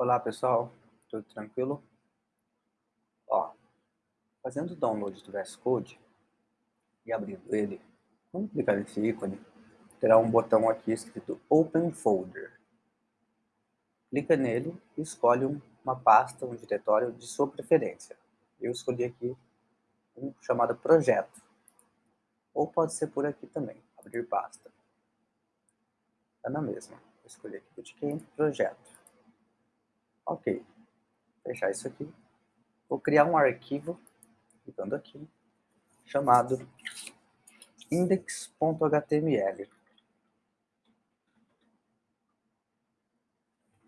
Olá pessoal, tudo tranquilo? Ó, fazendo o download do VS Code e abrindo ele, vamos clicar nesse ícone, terá um botão aqui escrito Open Folder. Clica nele e escolhe uma pasta, um diretório de sua preferência. Eu escolhi aqui um chamado Projeto, ou pode ser por aqui também, abrir pasta. Está na mesma. Vou escolher aqui Bootcamp Projeto. Ok. Fechar isso aqui. Vou criar um arquivo, clicando aqui, chamado index.html.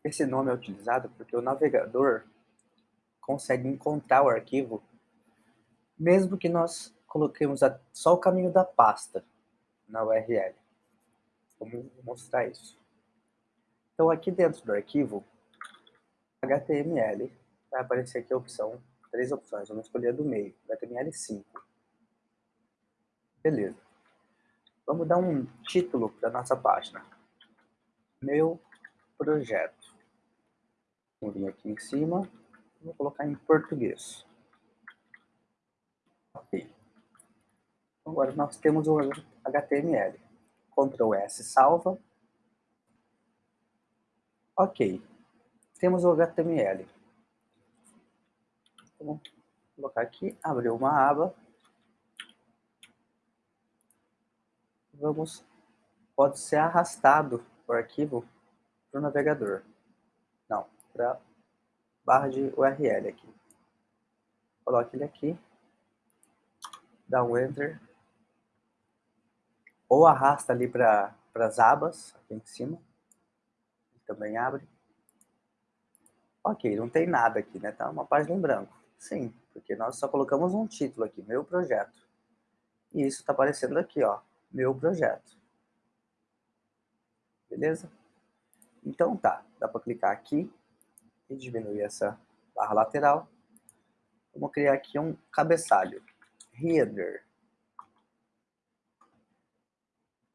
Esse nome é utilizado porque o navegador consegue encontrar o arquivo, mesmo que nós coloquemos só o caminho da pasta na URL. Vamos mostrar isso. Então aqui dentro do arquivo, HTML, vai aparecer aqui a opção, três opções, vamos escolher a do meio, HTML5. Beleza. Vamos dar um título para nossa página. Meu projeto. Vou vir aqui em cima, vou colocar em português. Ok. Agora nós temos o HTML. Ctrl S salva. Ok temos o HTML. Vou colocar aqui, abrir uma aba. Vamos, pode ser arrastado o arquivo para o navegador. Não, para barra de URL aqui. Coloque ele aqui, dá um Enter, ou arrasta ali para as abas, aqui em cima, também abre. Ok, não tem nada aqui, né? Tá uma página em branco. Sim, porque nós só colocamos um título aqui, meu projeto. E isso está aparecendo aqui, ó, meu projeto. Beleza? Então tá, dá para clicar aqui e diminuir essa barra lateral. Vamos criar aqui um cabeçalho. Header.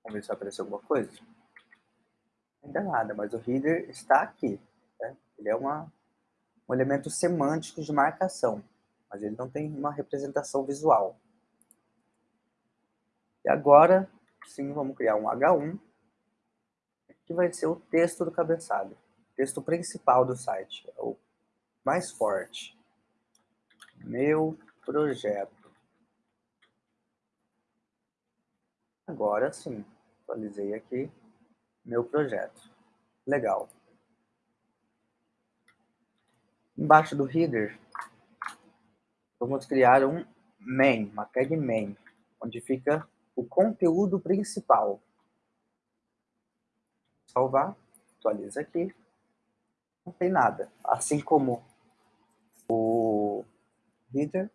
Vamos ver se vai aparecer alguma coisa. Ainda nada, mas o header está aqui. Né? Ele é uma um elemento semântico de marcação, mas ele não tem uma representação visual. E agora, sim, vamos criar um H1, que vai ser o texto do cabeçalho, o texto principal do site, é o mais forte. Meu projeto. Agora sim, atualizei aqui meu projeto. Legal. Embaixo do header, vamos criar um main, uma tag main, onde fica o conteúdo principal. Salvar, atualiza aqui, não tem nada. Assim como o header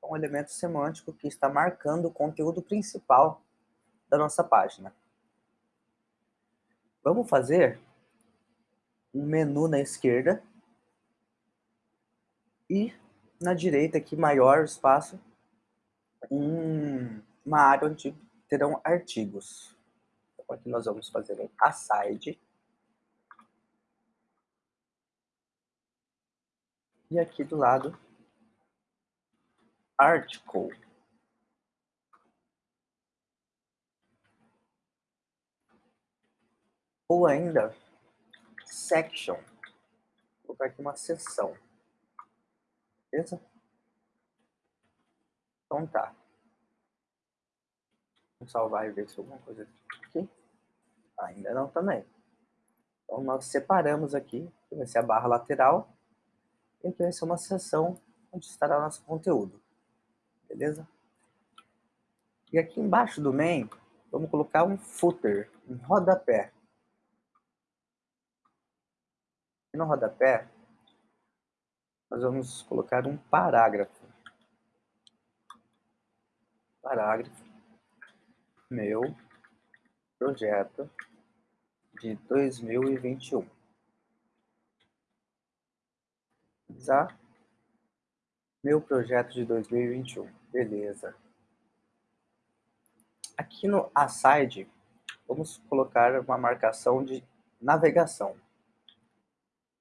é um elemento semântico que está marcando o conteúdo principal da nossa página. Vamos fazer um menu na esquerda e na direita aqui, maior espaço, um, uma área onde terão artigos. Então aqui nós vamos fazer um aside. E aqui do lado, article. Ou ainda, section. Vou colocar aqui uma seção. Beleza? Então tá. Vamos salvar e ver se alguma coisa aqui. Ainda não também. Então nós separamos aqui, vai ser a barra lateral, e aqui vai ser uma seção onde estará nosso conteúdo. Beleza? E aqui embaixo do main, vamos colocar um footer, um rodapé. E no rodapé, nós vamos colocar um parágrafo. Parágrafo. Meu projeto de 2021. Usar meu projeto de 2021. Beleza. Aqui no aside, vamos colocar uma marcação de navegação.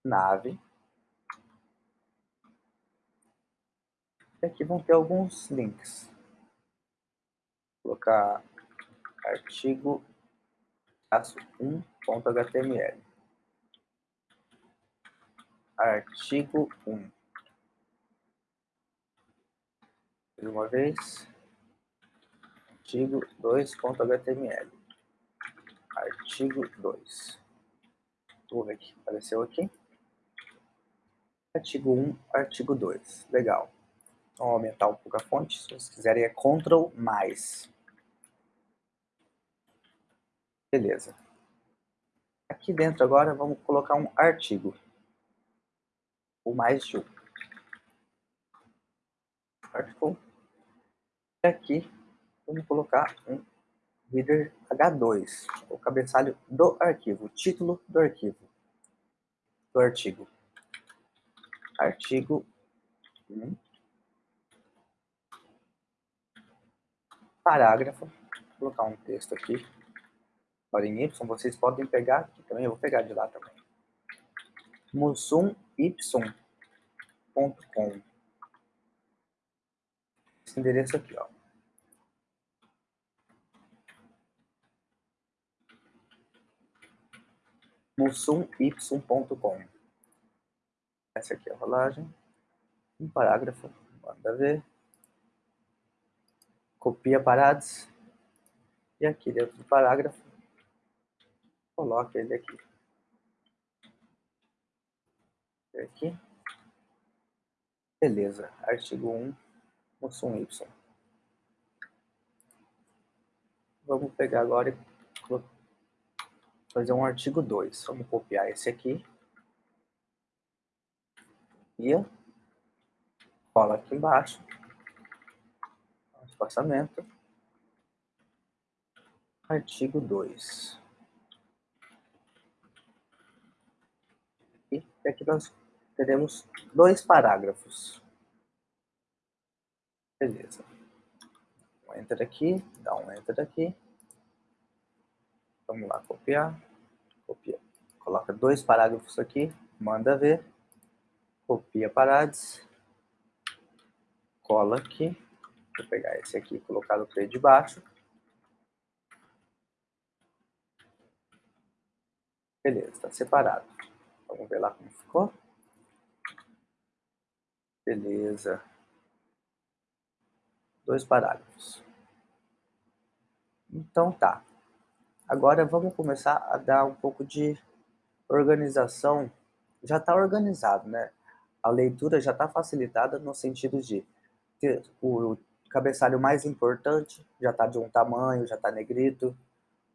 Nave E aqui vão ter alguns links. Vou colocar artigo 1.html. Artigo 1. Mais uma vez. Artigo 2.html. Artigo 2. Vamos ver aqui. Apareceu aqui. Artigo 1, artigo 2. Legal. Vamos aumentar um pouco a fonte. Se vocês quiserem é Ctrl mais. Beleza. Aqui dentro agora vamos colocar um artigo. O mais de um. Article. E aqui vamos colocar um header H2, o cabeçalho do arquivo, o título do arquivo, do artigo. Artigo 1. Parágrafo. Vou colocar um texto aqui. Agora em Y, vocês podem pegar aqui também, eu vou pegar de lá também. musumy.com Esse endereço aqui, ó. musumy.com. Essa aqui é a rolagem. Um parágrafo, manda ver. Copia paradas. E aqui dentro do parágrafo, coloca ele aqui. Aqui. Beleza, artigo 1, Mussum Y. Vamos pegar agora e fazer um artigo 2. Vamos copiar esse aqui. E cola aqui embaixo. Espaçamento. Artigo 2. E aqui nós teremos dois parágrafos. Beleza. Um enter aqui, dá um enter aqui. Vamos lá, copiar. Copia. Coloca dois parágrafos aqui, manda ver. Copia paradas. Cola aqui. Vou pegar esse aqui e colocar no P de baixo. Beleza, está separado. Vamos ver lá como ficou. Beleza. Dois parágrafos. Então tá. Agora vamos começar a dar um pouco de organização. Já está organizado, né? A leitura já está facilitada no sentido de ter o cabeçalho mais importante já está de um tamanho, já está negrito.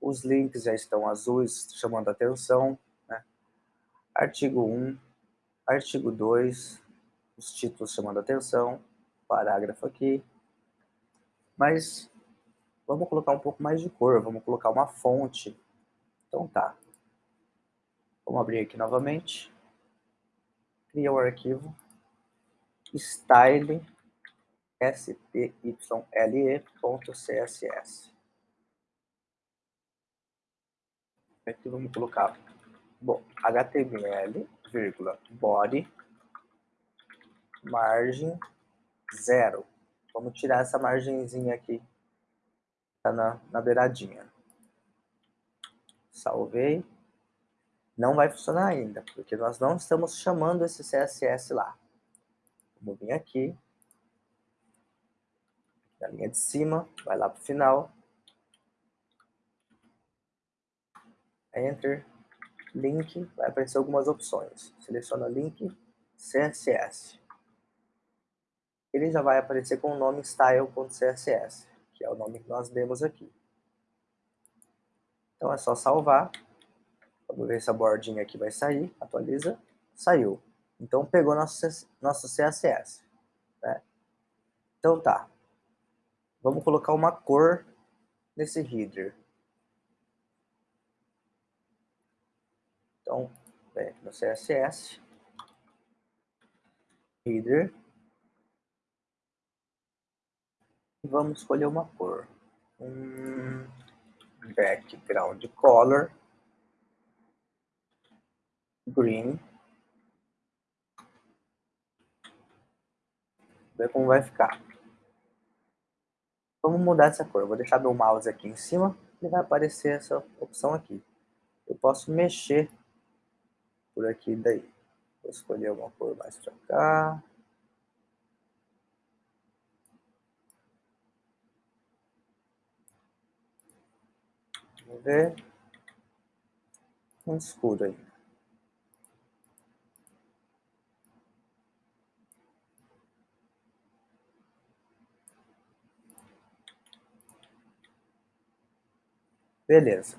Os links já estão azuis, chamando atenção. Né? Artigo 1, artigo 2, os títulos chamando atenção, parágrafo aqui. Mas Vamos colocar um pouco mais de cor, vamos colocar uma fonte. Então tá. Vamos abrir aqui novamente. Cria o arquivo style style.cle.css. Aqui vamos colocar bom, HTML, vírgula, body, margem zero. Vamos tirar essa margenzinha aqui Tá na, na beiradinha. Salvei. Não vai funcionar ainda, porque nós não estamos chamando esse CSS lá. Vamos vir aqui. Na linha de cima, vai lá para o final. Enter. Link, vai aparecer algumas opções. Seleciona link CSS. Ele já vai aparecer com o nome style.css que é o nome que nós demos aqui. Então é só salvar. Vamos ver se a bordinha aqui vai sair. Atualiza. Saiu. Então pegou nosso, nosso CSS. Né? Então tá. Vamos colocar uma cor nesse header. Então, vem no CSS. Header. Vamos escolher uma cor. Um background color. Green. ver como vai ficar. Vamos mudar essa cor. Vou deixar meu mouse aqui em cima e vai aparecer essa opção aqui. Eu posso mexer por aqui daí. Vou escolher uma cor mais para cá. Vamos ver. Um escuro aí. Beleza.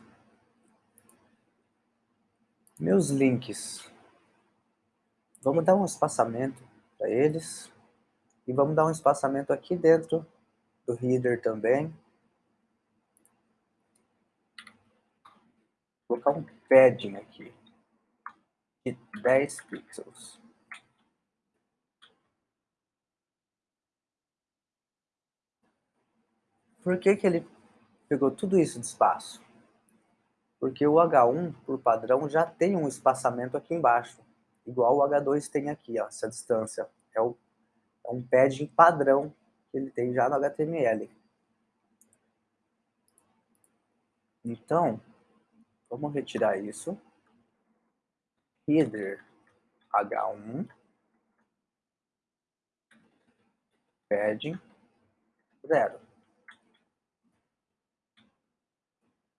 Meus links. Vamos dar um espaçamento para eles. E vamos dar um espaçamento aqui dentro do header também. Vou colocar um padding aqui de 10 pixels. Por que, que ele pegou tudo isso de espaço? Porque o H1, por padrão, já tem um espaçamento aqui embaixo, igual o H2 tem aqui, ó, essa distância. É, o, é um padding padrão que ele tem já no HTML. Então, vamos retirar isso. Header H1 padding zero.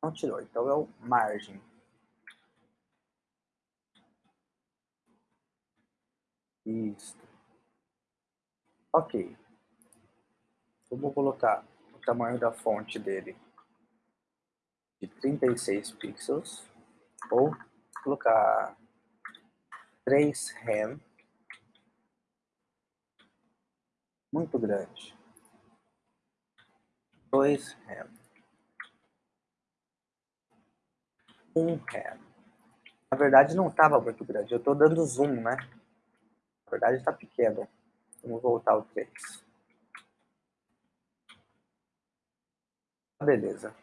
Não tirou, então é o margem. Isso. Ok. Vamos colocar o tamanho da fonte dele de 36 pixels. Ou colocar 3 rem. Muito grande. 2 rem. Rem. Na verdade não estava muito grande, eu estou dando zoom, né? Na verdade está pequeno. Vamos voltar ao 3. Beleza.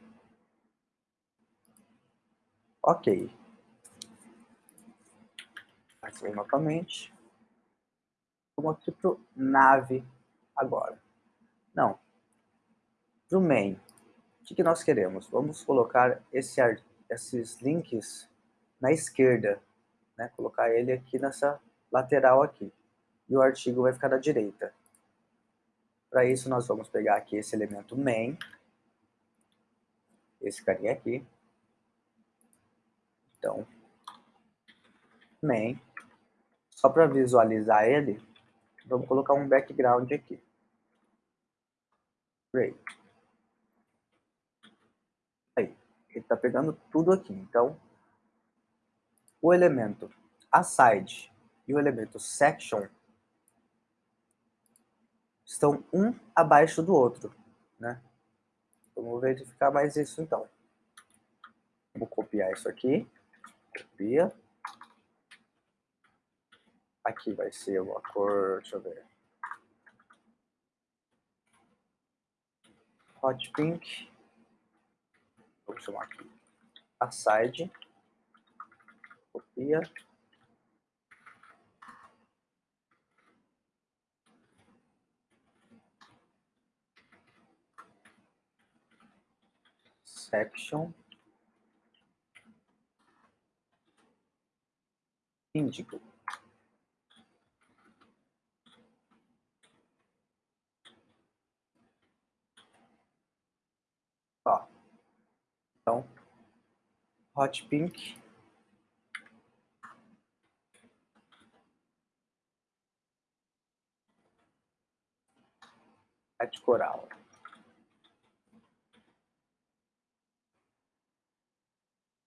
Ok. Aqui novamente. Vamos aqui para o nave agora. Não. Para o main. O que, que nós queremos? Vamos colocar esse arquivo esses links na esquerda, né? colocar ele aqui nessa lateral aqui. E o artigo vai ficar da direita. Para isso, nós vamos pegar aqui esse elemento main, esse carinha aqui. Então, main. Só para visualizar ele, vamos colocar um background aqui. Great. Ele está pegando tudo aqui. Então, o elemento aside e o elemento section estão um abaixo do outro, né? Vamos verificar mais isso então. Vou copiar isso aqui. Copia. Aqui vai ser uma cor, deixa eu ver. Hot pink chamar aqui. Aside, copia, section, índico. Então, hot pink. Red coral.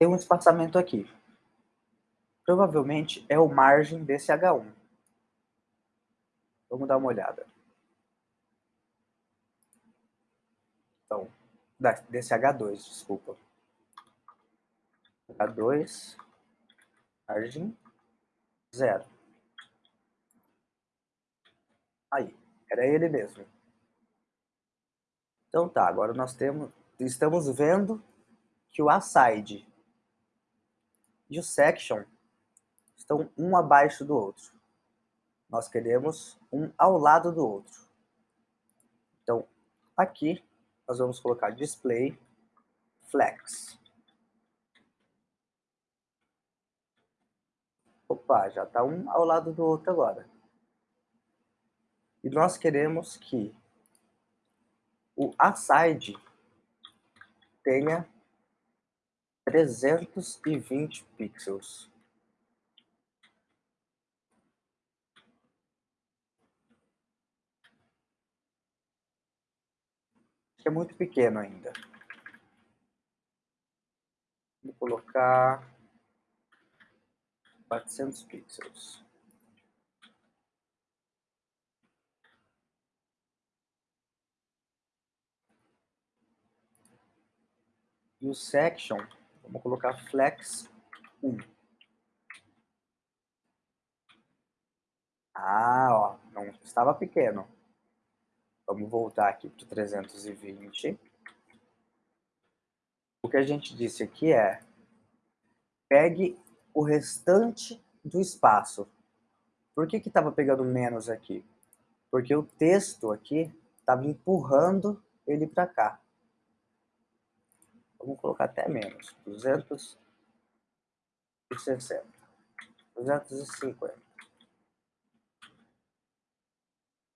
Tem um espaçamento aqui. Provavelmente é o margem desse H1. Vamos dar uma olhada. Então, desse H2, desculpa. H2, margem, zero. Aí, era ele mesmo. Então tá, agora nós temos, estamos vendo que o aside e o section estão um abaixo do outro. Nós queremos um ao lado do outro. Aqui nós vamos colocar display flex. Opa, já está um ao lado do outro agora. E nós queremos que o aside tenha 320 pixels. é muito pequeno ainda. Vou colocar 400 pixels. E o section, vamos colocar flex 1. Ah, ó, não estava pequeno. Vamos voltar aqui para o 320. O que a gente disse aqui é, pegue o restante do espaço. Por que estava pegando menos aqui? Porque o texto aqui estava empurrando ele para cá. Vamos colocar até menos, 260, 250.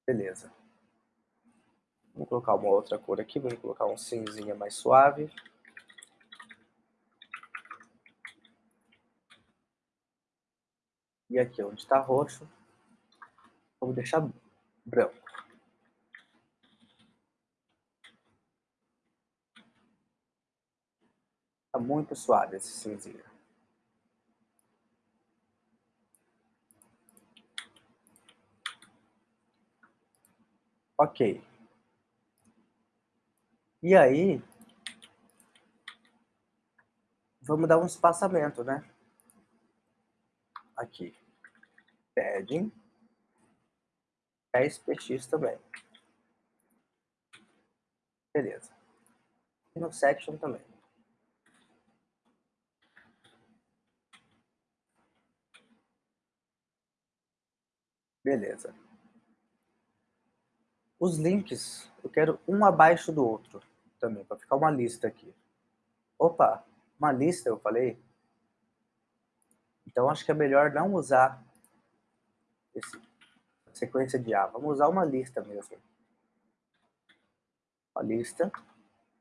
Beleza. Vamos colocar uma outra cor aqui, vamos colocar um cinzinha mais suave. E aqui onde está roxo, vamos deixar branco. Está muito suave esse cinzinho. Ok. E aí, vamos dar um espaçamento, né? Aqui. Padding. 10px também. Beleza. E no section também. Beleza. Os links, eu quero um abaixo do outro também, para ficar uma lista aqui. Opa, uma lista eu falei? Então acho que é melhor não usar esse, sequência de A. Vamos usar uma lista mesmo. Uma lista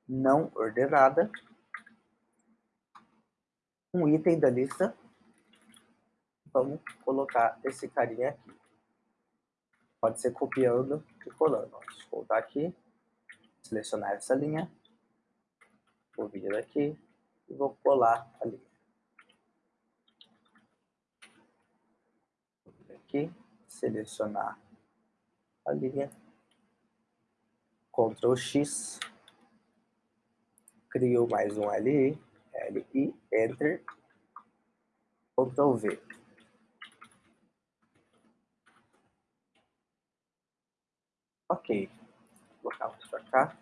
não ordenada. Um item da lista. Vamos colocar esse carinha aqui. Pode ser copiando e colando. Eu voltar aqui selecionar essa linha, vou vir daqui e vou colar a linha. Vou vir aqui, selecionar a linha, Ctrl X, crio mais um LI, LI, Enter, Ctrl V. Ok, colocar para cá.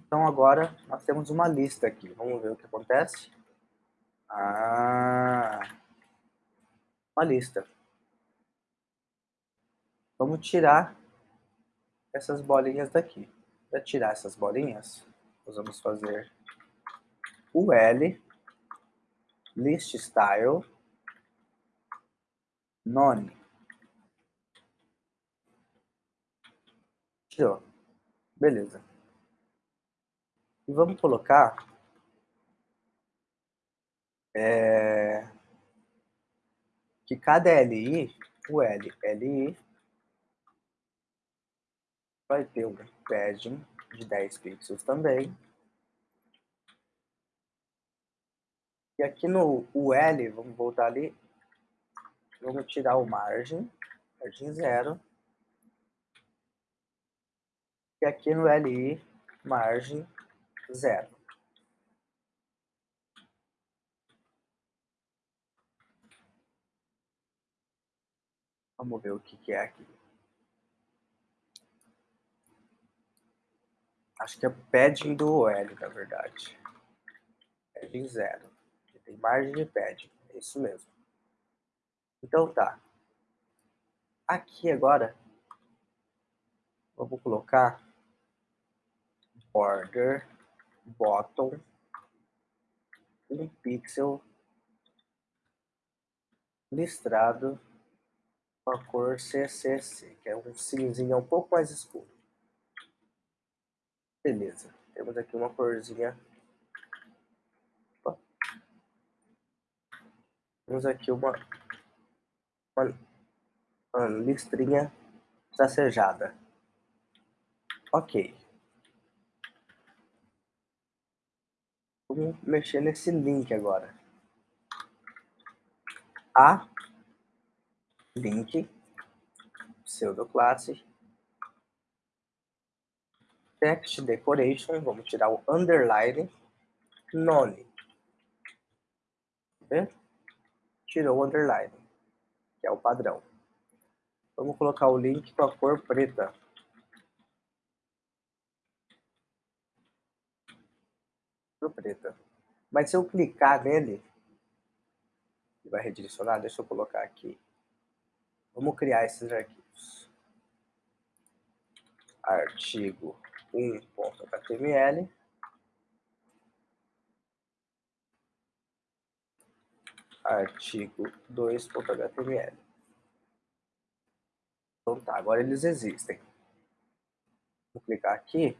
Então agora nós temos uma lista aqui. Vamos ver o que acontece. Ah, uma lista. Vamos tirar essas bolinhas daqui. Para tirar essas bolinhas, nós vamos fazer o L, list style, none. Tirou. Beleza. E vamos colocar... É, que cada LI, o L, LI, vai ter um padding de 10 pixels também. E aqui no UL, vamos voltar ali, vamos tirar o margem, margem zero, e aqui no LI, margem zero. Vamos ver o que, que é aqui. Acho que é padding do OL, na verdade. Padding zero. Tem margem de padding. É isso mesmo. Então tá. Aqui agora Vamos colocar border bottom um pixel listrado com a cor CCC, que é um cinzinha um pouco mais escuro. Beleza, temos aqui uma corzinha. Opa. Temos aqui uma, uma, uma listrinha tracejada. Ok. Vamos mexer nesse link agora. A link pseudoclasse text decoration, vamos tirar o underline, none. Tirou o underline, que é o padrão. Vamos colocar o link com a cor preta. Cor preta. Mas se eu clicar nele, ele vai redirecionar, deixa eu colocar aqui. Vamos criar esses arquivos. Artigo 1.html. Artigo 2.html. Então tá, agora eles existem. Vou clicar aqui.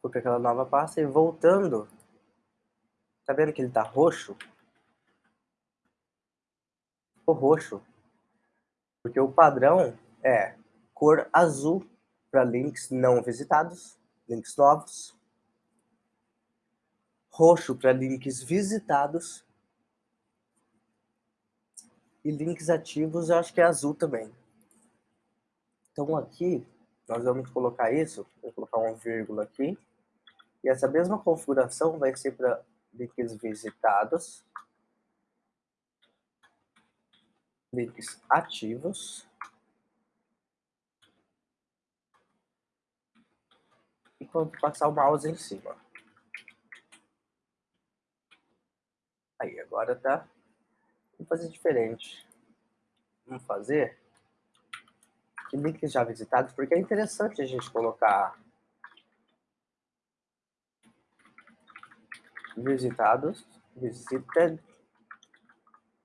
Vou para aquela nova pasta e voltando. Tá vendo que ele tá roxo? Roxo. Porque o padrão é cor azul para links não visitados, links novos. Roxo para links visitados. E links ativos eu acho que é azul também. Então aqui nós vamos colocar isso, vou colocar uma vírgula aqui. E essa mesma configuração vai ser para links visitados, links ativos e quando passar o mouse em cima. Aí, agora tá. Vamos fazer diferente. Vamos fazer links já visitados, porque é interessante a gente colocar visitados, visited,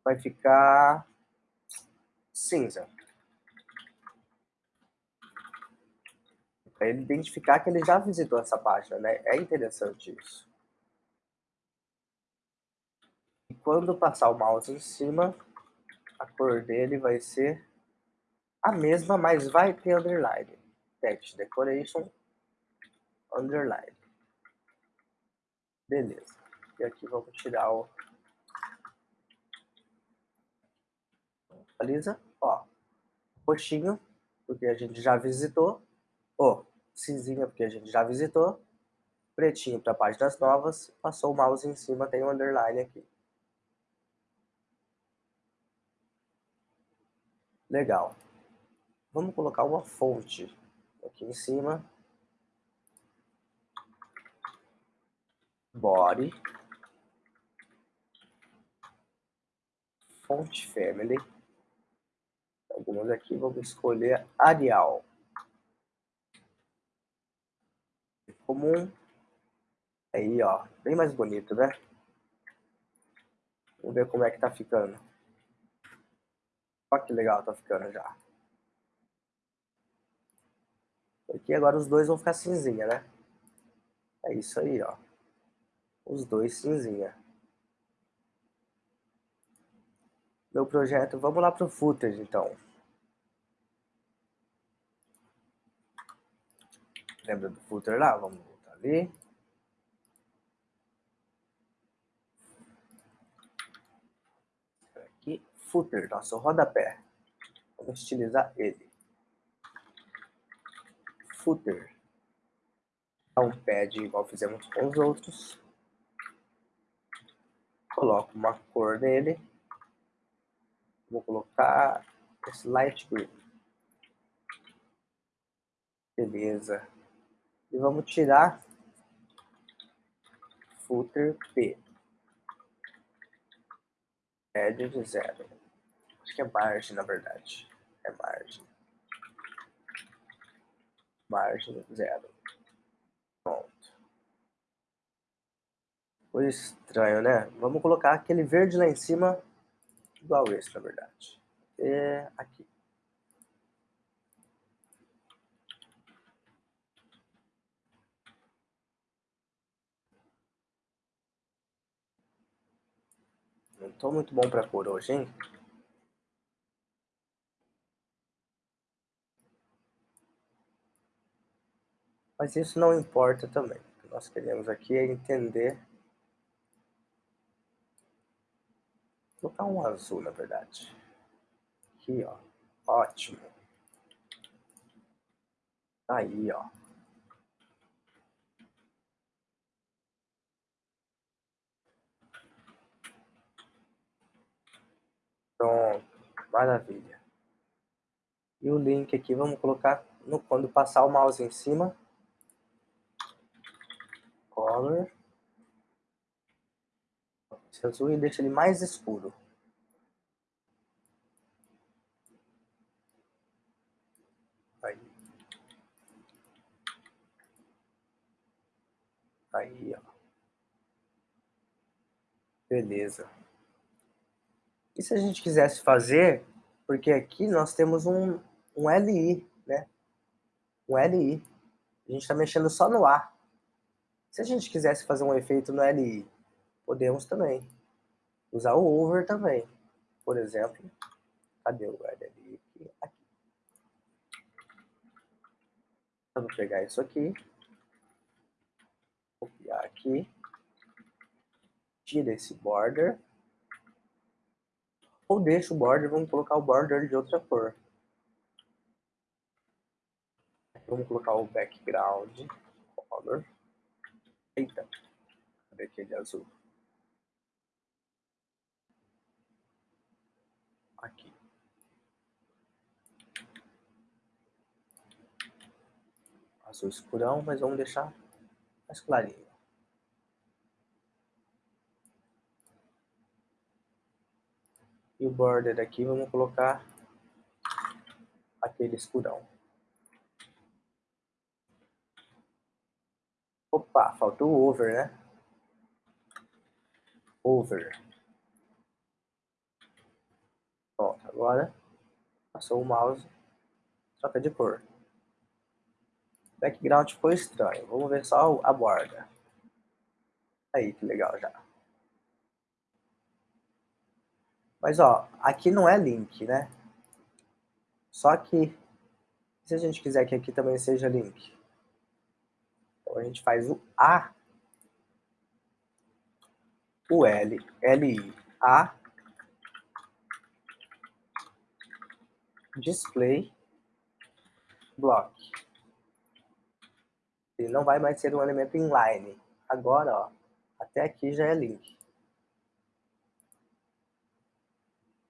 vai ficar cinza. Para ele identificar que ele já visitou essa página, né? É interessante isso. E quando passar o mouse em cima, a cor dele vai ser a mesma, mas vai ter underline. Text Decoration, underline. Beleza. E aqui vamos tirar o... Atualiza, ó. Roxinho, porque a gente já visitou. Ó, cinzinha, porque a gente já visitou. Pretinho para páginas novas. Passou o mouse em cima, tem um underline aqui. Legal. Vamos colocar uma fonte aqui em cima. Body. Font Family. Algumas aqui vamos escolher Arial. Comum. Aí, ó, bem mais bonito, né? Vamos ver como é que tá ficando. Olha que legal tá ficando já. Aqui agora os dois vão ficar cinzinha, né? É isso aí, ó. Os dois cinzinha. Meu projeto. Vamos lá para o footer, então. Lembra do footer lá? Vamos voltar ali. Aqui, footer, nosso rodapé. Vamos estilizar ele. Footer. Dá um pad igual fizemos com os outros. Coloco uma cor nele. Vou colocar esse light green. Beleza. E vamos tirar footer P. Edge de zero. Acho que é margem, na verdade. É margem. margem zero. Pronto. Foi estranho, né? Vamos colocar aquele verde lá em cima, igual esse, na verdade. É aqui. Não tô muito bom pra cor hoje, hein? Mas isso não importa também. O que nós queremos aqui é entender... Vou colocar um azul, na verdade. Aqui, ó. Ótimo. Tá aí, ó. Pronto, maravilha. E o link aqui, vamos colocar no, quando passar o mouse em cima, color, esse azul e deixa ele mais escuro. Aí. Aí, ó. Beleza. E se a gente quisesse fazer, porque aqui nós temos um, um LI, né? Um LI. A gente está mexendo só no A. Se a gente quisesse fazer um efeito no LI, podemos também. Usar o over também. Por exemplo, cadê o LI? Aqui. Vamos pegar isso aqui. Copiar aqui. Tira esse border. Ou deixa o border, vamos colocar o border de outra cor. Vamos colocar o background color. Eita, cadê aquele azul? Aqui. Azul escurão, mas vamos deixar mais clarinho. E o border aqui vamos colocar aquele escurão. Opa, faltou o over, né? Over. Pronto, agora passou o mouse, troca de cor. Background ficou estranho. Vamos ver só a borda. Aí, que legal já. Mas, ó, aqui não é link, né? Só que, se a gente quiser que aqui também seja link, então a gente faz o A, o L, L, A, display, block. Ele não vai mais ser um elemento inline. Agora, ó, até aqui já é link.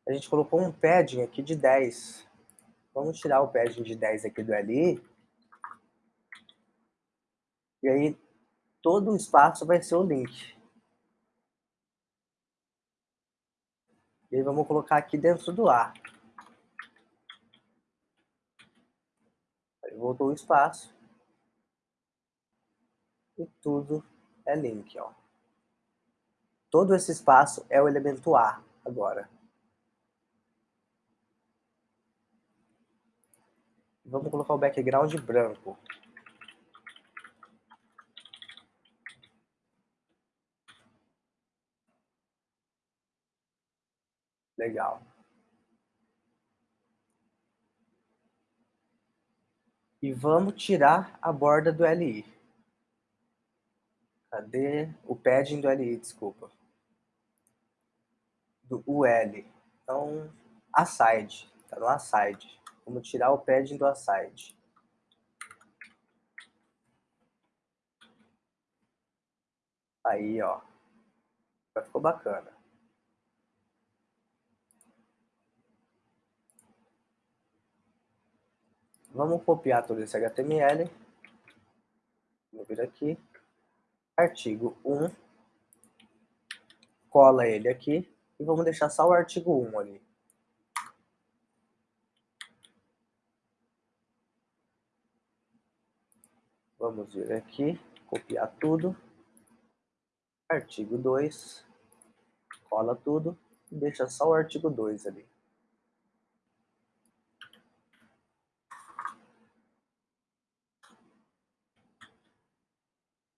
A gente colocou um padding aqui de 10. Vamos tirar o padding de 10 aqui do LI e aí, todo o espaço vai ser o link. E aí, vamos colocar aqui dentro do A. Aí, voltou o espaço. E tudo é link, ó. Todo esse espaço é o elemento A agora. Vamos colocar o background branco. Legal. E vamos tirar a borda do LI. Cadê o padding do LI, desculpa. Do UL. Então, aside. Tá no aside. Vamos tirar o padding do aside. Aí, ó. Ficou bacana. Vamos copiar todo esse HTML. Vou vir aqui. Artigo 1. Cola ele aqui. E vamos deixar só o artigo 1 ali. Vamos vir aqui, copiar tudo. Artigo 2. Cola tudo e deixa só o artigo 2 ali.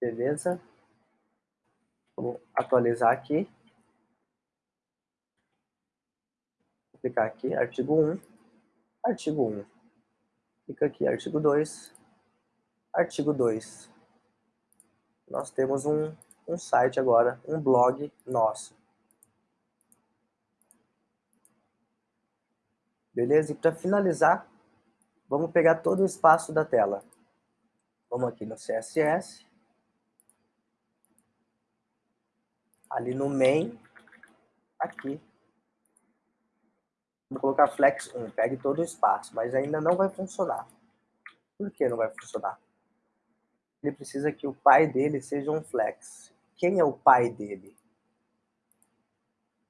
Beleza? Vou atualizar aqui. Vou clicar aqui, artigo 1, artigo 1. Clica aqui, artigo 2, artigo 2. Nós temos um, um site agora, um blog nosso. Beleza? E para finalizar, vamos pegar todo o espaço da tela. Vamos aqui no CSS. Ali no main, aqui. Vou colocar flex 1, pegue todo o espaço, mas ainda não vai funcionar. Por que não vai funcionar? Ele precisa que o pai dele seja um flex. Quem é o pai dele?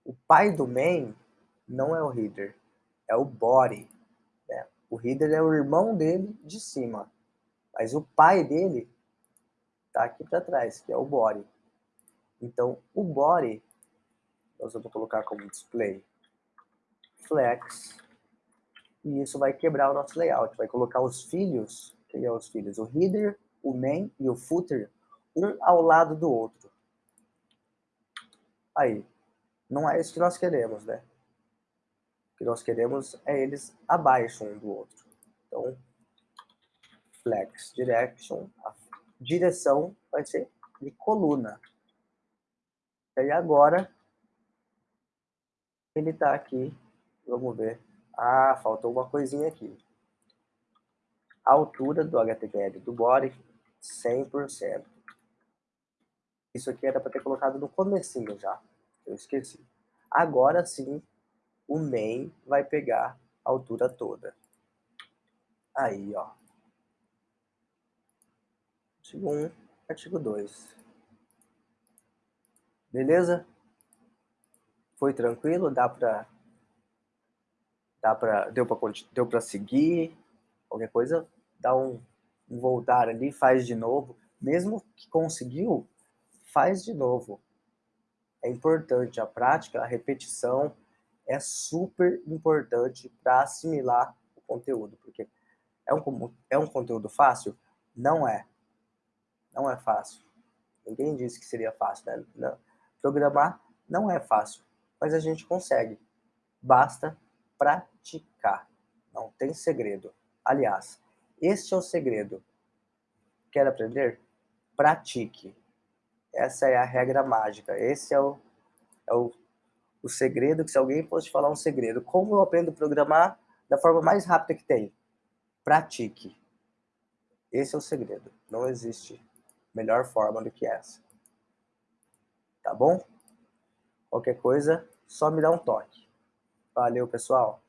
O pai do main não é o header, é o body. Né? O header é o irmão dele de cima, mas o pai dele está aqui para trás, que é o body. Então, o body, nós vamos colocar como display flex, e isso vai quebrar o nosso layout, vai colocar os filhos, que é os filhos, o header, o main e o footer, um ao lado do outro. Aí, não é isso que nós queremos, né? O que nós queremos é eles abaixo um do outro. Então, flex direction, a direção vai ser de coluna. E agora, ele está aqui, vamos ver. Ah, faltou uma coisinha aqui. A altura do HTML do body, 100%. Isso aqui era para ter colocado no comecinho já, eu esqueci. Agora sim, o main vai pegar a altura toda. Aí, ó. Artigo 1, artigo 2. Beleza? Foi tranquilo? Dá pra... Dá pra deu pra, deu pra seguir? Qualquer coisa, dá um, um voltar ali, faz de novo. Mesmo que conseguiu, faz de novo. É importante a prática, a repetição é super importante para assimilar o conteúdo, porque é um, é um conteúdo fácil? Não é. Não é fácil. Ninguém disse que seria fácil, né? Não. Programar não é fácil, mas a gente consegue. Basta praticar. Não tem segredo. Aliás, este é o segredo. Quer aprender? Pratique. Essa é a regra mágica. Esse é o, é o, o segredo que se alguém fosse falar um segredo. Como eu aprendo a programar da forma mais rápida que tem? Pratique. Esse é o segredo. Não existe melhor forma do que essa tá bom? Qualquer coisa, só me dá um toque. Valeu, pessoal!